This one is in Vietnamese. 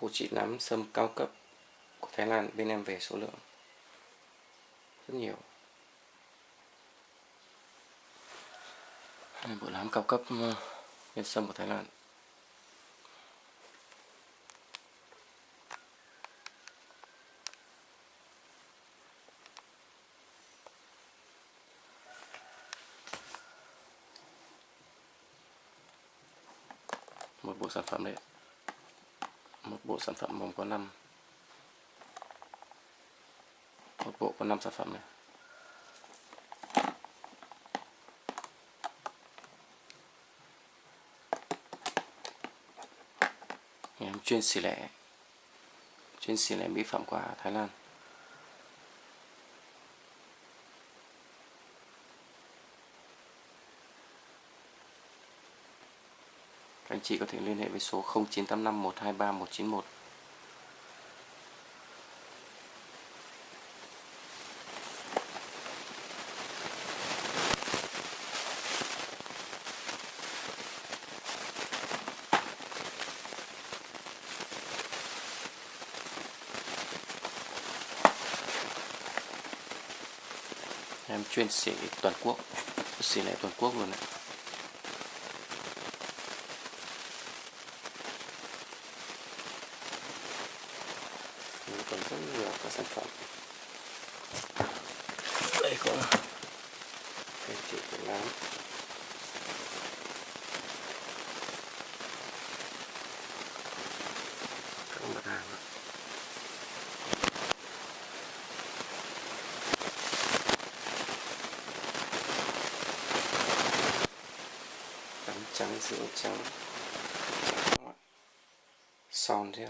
bộ trị nấm sâm cao cấp của Thái Lan, bên em về số lượng rất nhiều. Đây bộ nấm cao cấp ờ, bên sâm của Thái Lan. Một bộ sản phẩm đấy một bộ sản phẩm gồm có 5 một bộ có 5 sản phẩm này. Em chuyên xỉ lẻ. Chuyên xỉ lẻ mỹ phẩm qua Thái Lan. Các anh chị có thể liên hệ với số 0985 123 191 em chuyên xỉ toàn quốc, xỉ lẻ toàn quốc luôn này còn rất nhiều các sản phẩm. Đây có cái chị của nám các mặt hàng đó. trắng sữa trắng. Son thế